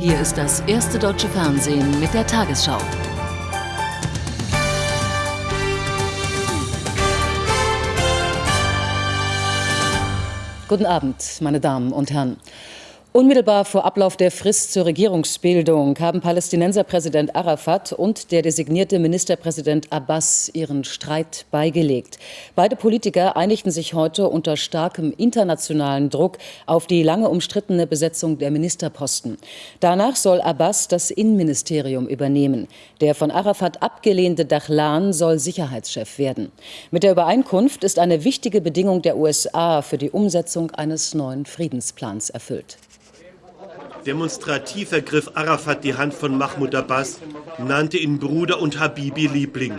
Hier ist das erste deutsche Fernsehen mit der Tagesschau. Guten Abend, meine Damen und Herren. Unmittelbar vor Ablauf der Frist zur Regierungsbildung haben Palästinenserpräsident Arafat und der designierte Ministerpräsident Abbas ihren Streit beigelegt. Beide Politiker einigten sich heute unter starkem internationalen Druck auf die lange umstrittene Besetzung der Ministerposten. Danach soll Abbas das Innenministerium übernehmen. Der von Arafat abgelehnte Dachlan soll Sicherheitschef werden. Mit der Übereinkunft ist eine wichtige Bedingung der USA für die Umsetzung eines neuen Friedensplans erfüllt. Demonstrativ ergriff Arafat die Hand von Mahmoud Abbas, nannte ihn Bruder und Habibi Liebling.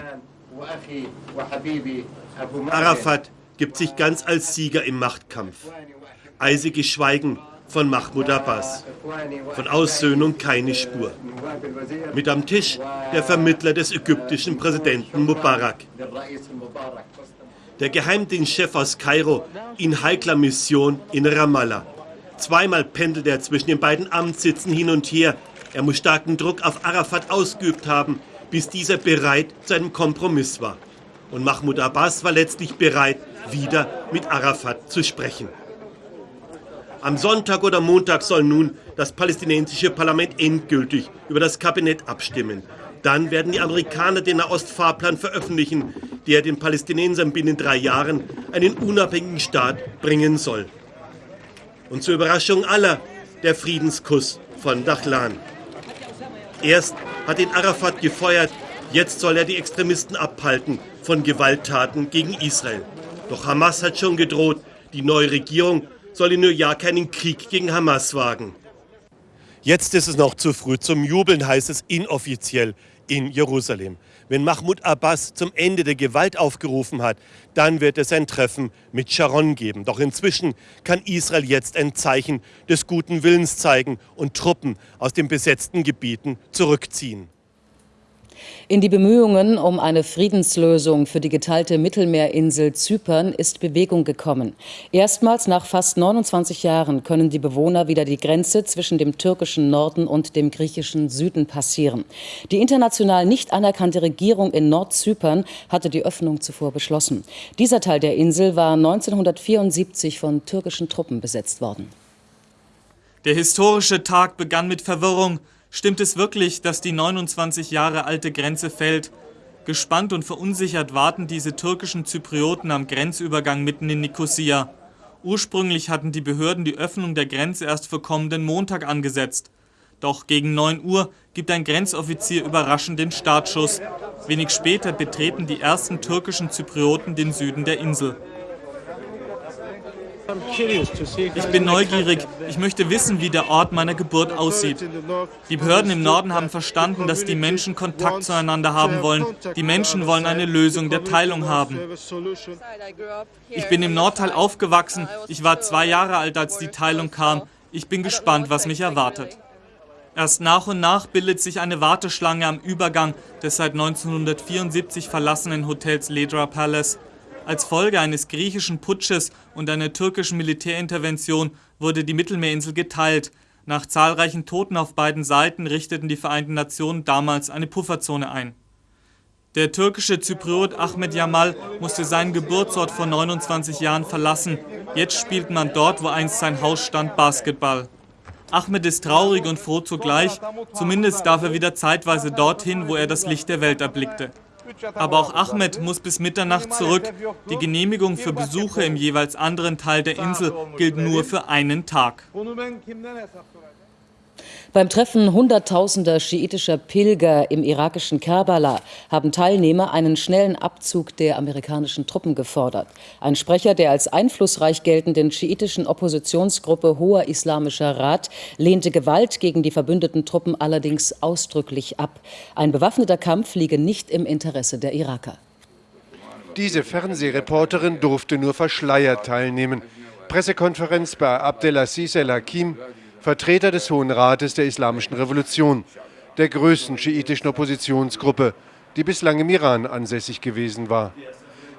Arafat gibt sich ganz als Sieger im Machtkampf. Eisiges Schweigen von Mahmoud Abbas. Von Aussöhnung keine Spur. Mit am Tisch der Vermittler des ägyptischen Präsidenten Mubarak. Der Geheimdienstchef aus Kairo in heikler Mission in Ramallah. Zweimal pendelt er zwischen den beiden Amtssitzen hin und her. Er muss starken Druck auf Arafat ausgeübt haben, bis dieser bereit zu einem Kompromiss war. Und Mahmoud Abbas war letztlich bereit, wieder mit Arafat zu sprechen. Am Sonntag oder Montag soll nun das palästinensische Parlament endgültig über das Kabinett abstimmen. Dann werden die Amerikaner den Nahostfahrplan veröffentlichen, der den Palästinensern binnen drei Jahren einen unabhängigen Staat bringen soll und zur Überraschung aller der Friedenskuss von Dachlan. Erst hat ihn Arafat gefeuert, jetzt soll er die Extremisten abhalten von Gewalttaten gegen Israel. Doch Hamas hat schon gedroht, die neue Regierung soll in New York keinen Krieg gegen Hamas wagen. Jetzt ist es noch zu früh zum Jubeln, heißt es inoffiziell in Jerusalem. Wenn Mahmoud Abbas zum Ende der Gewalt aufgerufen hat, dann wird es ein Treffen mit Sharon geben. Doch inzwischen kann Israel jetzt ein Zeichen des guten Willens zeigen und Truppen aus den besetzten Gebieten zurückziehen. In die Bemühungen um eine Friedenslösung für die geteilte Mittelmeerinsel Zypern ist Bewegung gekommen. Erstmals nach fast 29 Jahren können die Bewohner wieder die Grenze zwischen dem türkischen Norden und dem griechischen Süden passieren. Die international nicht anerkannte Regierung in Nordzypern hatte die Öffnung zuvor beschlossen. Dieser Teil der Insel war 1974 von türkischen Truppen besetzt worden. Der historische Tag begann mit Verwirrung. Stimmt es wirklich, dass die 29 Jahre alte Grenze fällt? Gespannt und verunsichert warten diese türkischen Zyprioten am Grenzübergang mitten in Nikosia. Ursprünglich hatten die Behörden die Öffnung der Grenze erst für kommenden Montag angesetzt. Doch gegen 9 Uhr gibt ein Grenzoffizier überraschend den Startschuss. Wenig später betreten die ersten türkischen Zyprioten den Süden der Insel. Ich bin neugierig. Ich möchte wissen, wie der Ort meiner Geburt aussieht. Die Behörden im Norden haben verstanden, dass die Menschen Kontakt zueinander haben wollen. Die Menschen wollen eine Lösung der Teilung haben. Ich bin im Nordteil aufgewachsen. Ich war zwei Jahre alt, als die Teilung kam. Ich bin gespannt, was mich erwartet. Erst nach und nach bildet sich eine Warteschlange am Übergang des seit 1974 verlassenen Hotels Ledra Palace. Als Folge eines griechischen Putsches und einer türkischen Militärintervention wurde die Mittelmeerinsel geteilt. Nach zahlreichen Toten auf beiden Seiten richteten die Vereinten Nationen damals eine Pufferzone ein. Der türkische Zypriot Ahmed Yamal musste seinen Geburtsort vor 29 Jahren verlassen. Jetzt spielt man dort, wo einst sein Haus stand, Basketball. Ahmed ist traurig und froh zugleich, zumindest darf er wieder zeitweise dorthin, wo er das Licht der Welt erblickte. Aber auch Ahmed muss bis Mitternacht zurück. Die Genehmigung für Besuche im jeweils anderen Teil der Insel gilt nur für einen Tag. Beim Treffen hunderttausender schiitischer Pilger im irakischen Kerbala haben Teilnehmer einen schnellen Abzug der amerikanischen Truppen gefordert. Ein Sprecher der als einflussreich geltenden schiitischen Oppositionsgruppe Hoher Islamischer Rat lehnte Gewalt gegen die verbündeten Truppen allerdings ausdrücklich ab. Ein bewaffneter Kampf liege nicht im Interesse der Iraker. Diese Fernsehreporterin durfte nur verschleiert teilnehmen. Pressekonferenz bei Abdelaziz El-Hakim Vertreter des Hohen Rates der Islamischen Revolution, der größten schiitischen Oppositionsgruppe, die bislang im Iran ansässig gewesen war.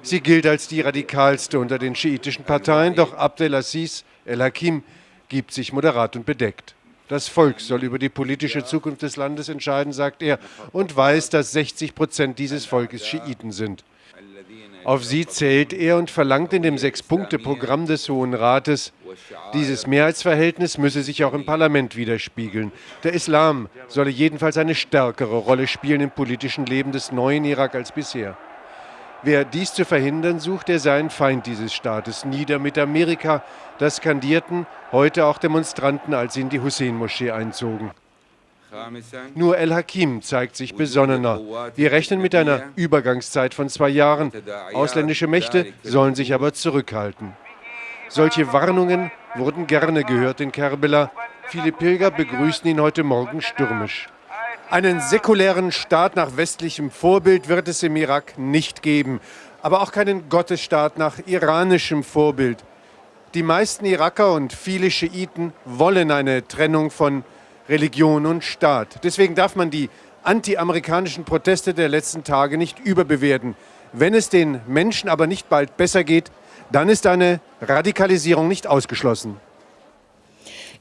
Sie gilt als die radikalste unter den schiitischen Parteien, doch Abdelaziz El-Hakim gibt sich moderat und bedeckt. Das Volk soll über die politische Zukunft des Landes entscheiden, sagt er, und weiß, dass 60 Prozent dieses Volkes Schiiten sind. Auf sie zählt er und verlangt in dem Sechs-Punkte-Programm des Hohen Rates, dieses Mehrheitsverhältnis müsse sich auch im Parlament widerspiegeln. Der Islam solle jedenfalls eine stärkere Rolle spielen im politischen Leben des neuen Irak als bisher. Wer dies zu verhindern sucht, der sei ein Feind dieses Staates. Nieder mit Amerika, das skandierten heute auch Demonstranten, als sie in die Hussein-Moschee einzogen. Nur El-Hakim zeigt sich besonnener. Wir rechnen mit einer Übergangszeit von zwei Jahren. Ausländische Mächte sollen sich aber zurückhalten. Solche Warnungen wurden gerne gehört in Kerbela. Viele Pilger begrüßen ihn heute Morgen stürmisch. Einen säkulären Staat nach westlichem Vorbild wird es im Irak nicht geben, aber auch keinen Gottesstaat nach iranischem Vorbild. Die meisten Iraker und viele Schiiten wollen eine Trennung von Religion und Staat. Deswegen darf man die anti-amerikanischen Proteste der letzten Tage nicht überbewerten. Wenn es den Menschen aber nicht bald besser geht, dann ist eine Radikalisierung nicht ausgeschlossen.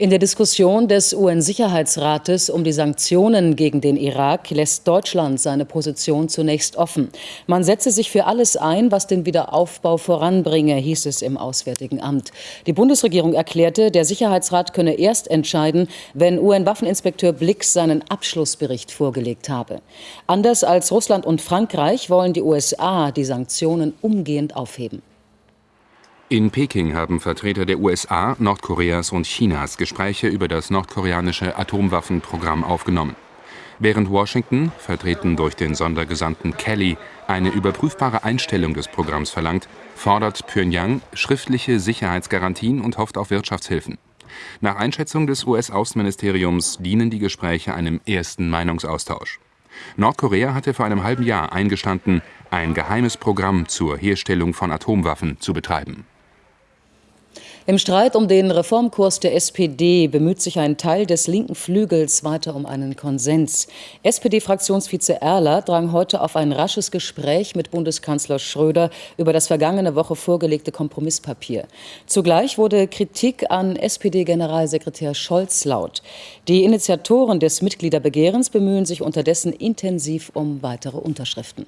In der Diskussion des UN-Sicherheitsrates um die Sanktionen gegen den Irak lässt Deutschland seine Position zunächst offen. Man setze sich für alles ein, was den Wiederaufbau voranbringe, hieß es im Auswärtigen Amt. Die Bundesregierung erklärte, der Sicherheitsrat könne erst entscheiden, wenn UN-Waffeninspekteur Blix seinen Abschlussbericht vorgelegt habe. Anders als Russland und Frankreich wollen die USA die Sanktionen umgehend aufheben. In Peking haben Vertreter der USA, Nordkoreas und Chinas Gespräche über das nordkoreanische Atomwaffenprogramm aufgenommen. Während Washington, vertreten durch den Sondergesandten Kelly, eine überprüfbare Einstellung des Programms verlangt, fordert Pyongyang schriftliche Sicherheitsgarantien und hofft auf Wirtschaftshilfen. Nach Einschätzung des US-Außenministeriums dienen die Gespräche einem ersten Meinungsaustausch. Nordkorea hatte vor einem halben Jahr eingestanden, ein geheimes Programm zur Herstellung von Atomwaffen zu betreiben. Im Streit um den Reformkurs der SPD bemüht sich ein Teil des linken Flügels weiter um einen Konsens. SPD-Fraktionsvize Erler drang heute auf ein rasches Gespräch mit Bundeskanzler Schröder über das vergangene Woche vorgelegte Kompromisspapier. Zugleich wurde Kritik an SPD-Generalsekretär Scholz laut. Die Initiatoren des Mitgliederbegehrens bemühen sich unterdessen intensiv um weitere Unterschriften.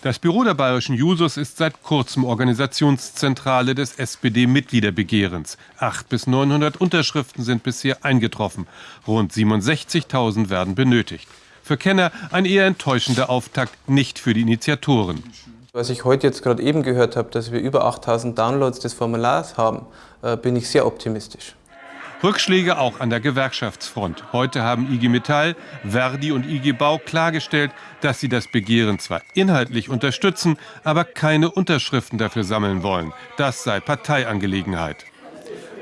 Das Büro der Bayerischen Jusos ist seit kurzem Organisationszentrale des SPD-Mitgliederbegehrens. Acht bis 900 Unterschriften sind bisher eingetroffen. Rund 67.000 werden benötigt. Für Kenner ein eher enttäuschender Auftakt, nicht für die Initiatoren. Was ich heute jetzt gerade eben gehört habe, dass wir über 8000 Downloads des Formulars haben, äh, bin ich sehr optimistisch. Rückschläge auch an der Gewerkschaftsfront. Heute haben IG Metall, Verdi und IG Bau klargestellt, dass sie das Begehren zwar inhaltlich unterstützen, aber keine Unterschriften dafür sammeln wollen. Das sei Parteiangelegenheit.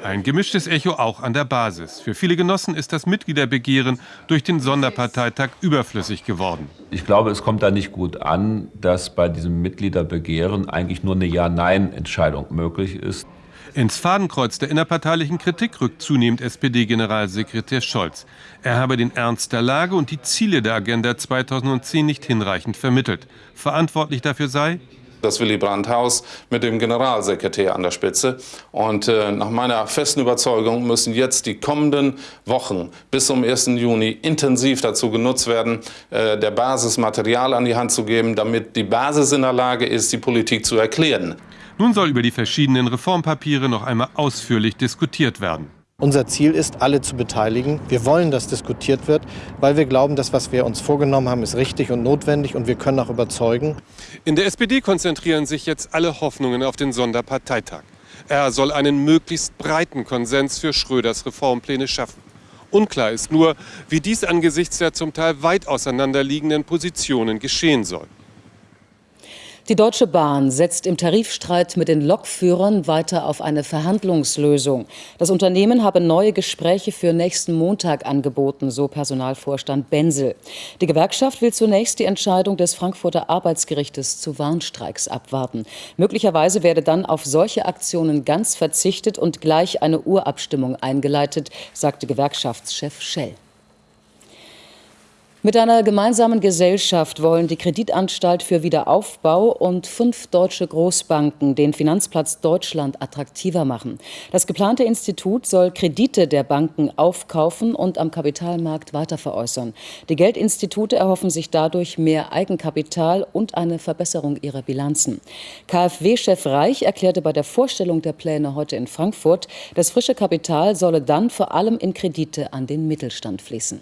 Ein gemischtes Echo auch an der Basis. Für viele Genossen ist das Mitgliederbegehren durch den Sonderparteitag überflüssig geworden. Ich glaube, es kommt da nicht gut an, dass bei diesem Mitgliederbegehren eigentlich nur eine Ja-Nein-Entscheidung möglich ist. Ins Fadenkreuz der innerparteilichen Kritik rückt zunehmend SPD-Generalsekretär Scholz. Er habe den Ernst der Lage und die Ziele der Agenda 2010 nicht hinreichend vermittelt. Verantwortlich dafür sei das Willy Brandt-Haus mit dem Generalsekretär an der Spitze. Und äh, nach meiner festen Überzeugung müssen jetzt die kommenden Wochen bis zum 1. Juni intensiv dazu genutzt werden, äh, der Basis Material an die Hand zu geben, damit die Basis in der Lage ist, die Politik zu erklären. Nun soll über die verschiedenen Reformpapiere noch einmal ausführlich diskutiert werden. Unser Ziel ist, alle zu beteiligen. Wir wollen, dass diskutiert wird, weil wir glauben, dass was wir uns vorgenommen haben, ist richtig und notwendig und wir können auch überzeugen. In der SPD konzentrieren sich jetzt alle Hoffnungen auf den Sonderparteitag. Er soll einen möglichst breiten Konsens für Schröders Reformpläne schaffen. Unklar ist nur, wie dies angesichts der zum Teil weit auseinanderliegenden Positionen geschehen soll. Die Deutsche Bahn setzt im Tarifstreit mit den Lokführern weiter auf eine Verhandlungslösung. Das Unternehmen habe neue Gespräche für nächsten Montag angeboten, so Personalvorstand Benzel. Die Gewerkschaft will zunächst die Entscheidung des Frankfurter Arbeitsgerichtes zu Warnstreiks abwarten. Möglicherweise werde dann auf solche Aktionen ganz verzichtet und gleich eine Urabstimmung eingeleitet, sagte Gewerkschaftschef Schell. Mit einer gemeinsamen Gesellschaft wollen die Kreditanstalt für Wiederaufbau und fünf deutsche Großbanken den Finanzplatz Deutschland attraktiver machen. Das geplante Institut soll Kredite der Banken aufkaufen und am Kapitalmarkt weiterveräußern. Die Geldinstitute erhoffen sich dadurch mehr Eigenkapital und eine Verbesserung ihrer Bilanzen. KfW-Chef Reich erklärte bei der Vorstellung der Pläne heute in Frankfurt, das frische Kapital solle dann vor allem in Kredite an den Mittelstand fließen.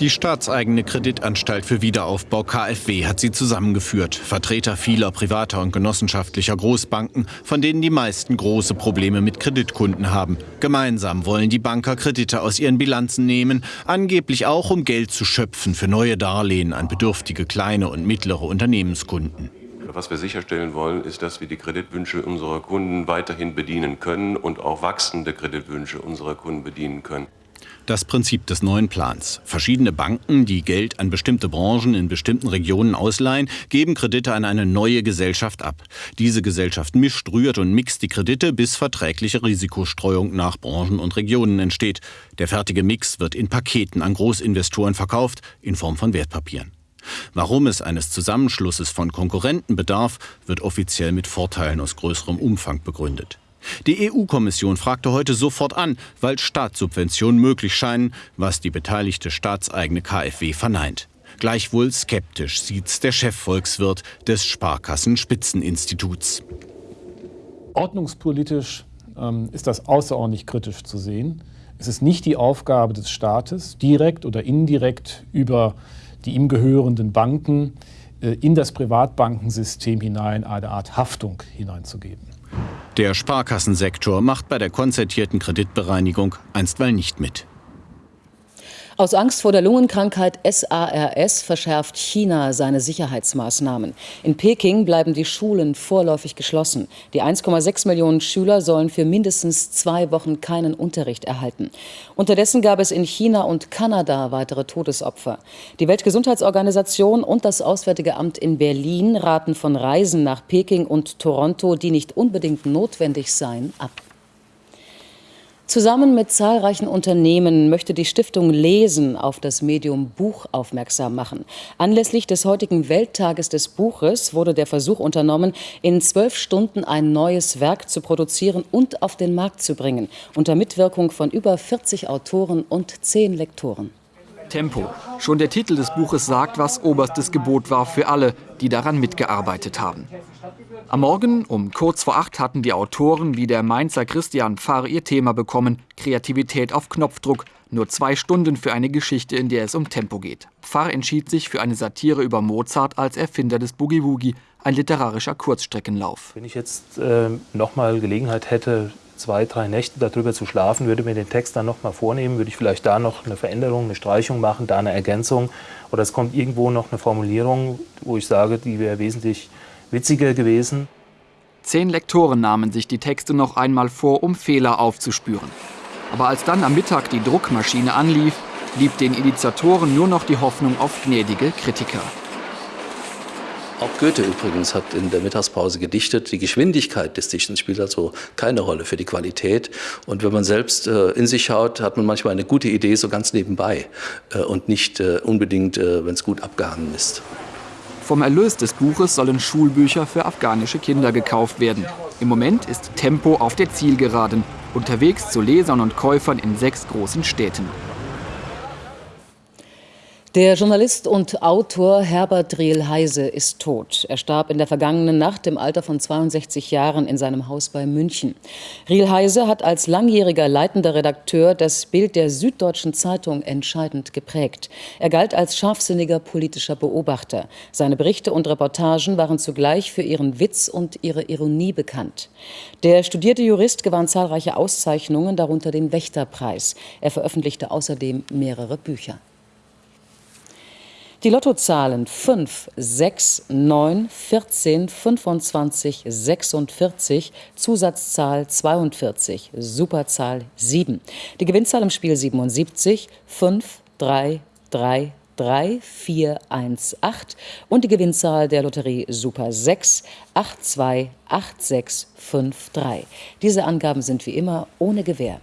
Die staatseigene Kreditanstalt für Wiederaufbau KfW hat sie zusammengeführt. Vertreter vieler privater und genossenschaftlicher Großbanken, von denen die meisten große Probleme mit Kreditkunden haben. Gemeinsam wollen die Banker Kredite aus ihren Bilanzen nehmen, angeblich auch um Geld zu schöpfen für neue Darlehen an bedürftige kleine und mittlere Unternehmenskunden. Was wir sicherstellen wollen, ist, dass wir die Kreditwünsche unserer Kunden weiterhin bedienen können und auch wachsende Kreditwünsche unserer Kunden bedienen können das Prinzip des neuen Plans. Verschiedene Banken, die Geld an bestimmte Branchen in bestimmten Regionen ausleihen, geben Kredite an eine neue Gesellschaft ab. Diese Gesellschaft mischt, rührt und mixt die Kredite, bis verträgliche Risikostreuung nach Branchen und Regionen entsteht. Der fertige Mix wird in Paketen an Großinvestoren verkauft, in Form von Wertpapieren. Warum es eines Zusammenschlusses von Konkurrenten bedarf, wird offiziell mit Vorteilen aus größerem Umfang begründet. Die EU-Kommission fragte heute sofort an, weil Staatssubventionen möglich scheinen, was die beteiligte staatseigene KfW verneint. Gleichwohl skeptisch sieht's der Chefvolkswirt des Sparkassenspitzeninstituts. Ordnungspolitisch ähm, ist das außerordentlich kritisch zu sehen. Es ist nicht die Aufgabe des Staates, direkt oder indirekt über die ihm gehörenden Banken äh, in das Privatbankensystem hinein eine Art Haftung hineinzugeben. Der Sparkassensektor macht bei der konzertierten Kreditbereinigung einstweilen nicht mit. Aus Angst vor der Lungenkrankheit SARS verschärft China seine Sicherheitsmaßnahmen. In Peking bleiben die Schulen vorläufig geschlossen. Die 1,6 Millionen Schüler sollen für mindestens zwei Wochen keinen Unterricht erhalten. Unterdessen gab es in China und Kanada weitere Todesopfer. Die Weltgesundheitsorganisation und das Auswärtige Amt in Berlin raten von Reisen nach Peking und Toronto, die nicht unbedingt notwendig seien, ab. Zusammen mit zahlreichen Unternehmen möchte die Stiftung Lesen auf das Medium Buch aufmerksam machen. Anlässlich des heutigen Welttages des Buches wurde der Versuch unternommen, in zwölf Stunden ein neues Werk zu produzieren und auf den Markt zu bringen, unter Mitwirkung von über 40 Autoren und zehn Lektoren. Tempo. Schon der Titel des Buches sagt, was oberstes Gebot war für alle, die daran mitgearbeitet haben. Am Morgen um kurz vor acht hatten die Autoren wie der Mainzer Christian Pfarr ihr Thema bekommen, Kreativität auf Knopfdruck, nur zwei Stunden für eine Geschichte, in der es um Tempo geht. Pfarr entschied sich für eine Satire über Mozart als Erfinder des Boogie Woogie, ein literarischer Kurzstreckenlauf. Wenn ich jetzt äh, nochmal Gelegenheit hätte, zwei, drei Nächte darüber zu schlafen, würde mir den Text dann nochmal vornehmen, würde ich vielleicht da noch eine Veränderung, eine Streichung machen, da eine Ergänzung oder es kommt irgendwo noch eine Formulierung, wo ich sage, die wäre wesentlich witziger gewesen. Zehn Lektoren nahmen sich die Texte noch einmal vor, um Fehler aufzuspüren. Aber als dann am Mittag die Druckmaschine anlief, blieb den Initiatoren nur noch die Hoffnung auf gnädige Kritiker. Auch Goethe übrigens hat in der Mittagspause gedichtet. Die Geschwindigkeit des Dichtens spielt also keine Rolle für die Qualität. Und wenn man selbst äh, in sich schaut, hat man manchmal eine gute Idee so ganz nebenbei äh, und nicht äh, unbedingt, äh, wenn es gut abgehangen ist. Vom Erlös des Buches sollen Schulbücher für afghanische Kinder gekauft werden. Im Moment ist Tempo auf der Zielgeraden, unterwegs zu Lesern und Käufern in sechs großen Städten. Der Journalist und Autor Herbert Riel-Heise ist tot. Er starb in der vergangenen Nacht im Alter von 62 Jahren in seinem Haus bei München. Riel-Heise hat als langjähriger leitender Redakteur das Bild der Süddeutschen Zeitung entscheidend geprägt. Er galt als scharfsinniger politischer Beobachter. Seine Berichte und Reportagen waren zugleich für ihren Witz und ihre Ironie bekannt. Der studierte Jurist gewann zahlreiche Auszeichnungen, darunter den Wächterpreis. Er veröffentlichte außerdem mehrere Bücher. Die Lottozahlen 5, 6, 9, 14, 25, 46, Zusatzzahl 42, Superzahl 7. Die Gewinnzahl im Spiel 77, 5, 3, 3, 3, 4, 1, 8 und die Gewinnzahl der Lotterie Super 6, 8, 2, 8, 6, 5, 3. Diese Angaben sind wie immer ohne Gewähr.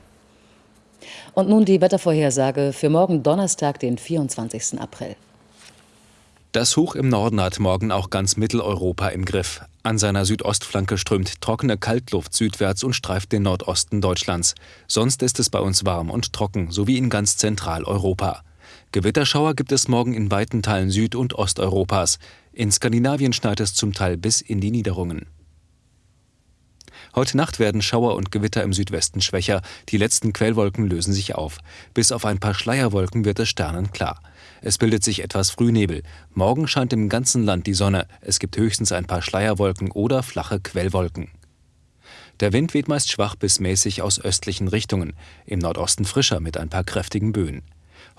Und nun die Wettervorhersage für morgen Donnerstag, den 24. April. Das Hoch im Norden hat morgen auch ganz Mitteleuropa im Griff. An seiner Südostflanke strömt trockene Kaltluft südwärts und streift den Nordosten Deutschlands. Sonst ist es bei uns warm und trocken, sowie in ganz Zentraleuropa. Gewitterschauer gibt es morgen in weiten Teilen Süd- und Osteuropas. In Skandinavien schneit es zum Teil bis in die Niederungen. Heute Nacht werden Schauer und Gewitter im Südwesten schwächer. Die letzten Quellwolken lösen sich auf. Bis auf ein paar Schleierwolken wird es sternenklar. Es bildet sich etwas Frühnebel. Morgen scheint im ganzen Land die Sonne. Es gibt höchstens ein paar Schleierwolken oder flache Quellwolken. Der Wind weht meist schwach bis mäßig aus östlichen Richtungen, im Nordosten frischer mit ein paar kräftigen Böen.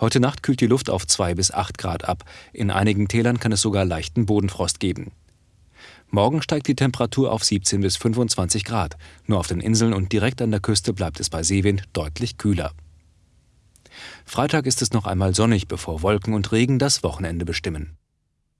Heute Nacht kühlt die Luft auf 2 bis 8 Grad ab. In einigen Tälern kann es sogar leichten Bodenfrost geben. Morgen steigt die Temperatur auf 17 bis 25 Grad. Nur auf den Inseln und direkt an der Küste bleibt es bei Seewind deutlich kühler. Freitag ist es noch einmal sonnig, bevor Wolken und Regen das Wochenende bestimmen.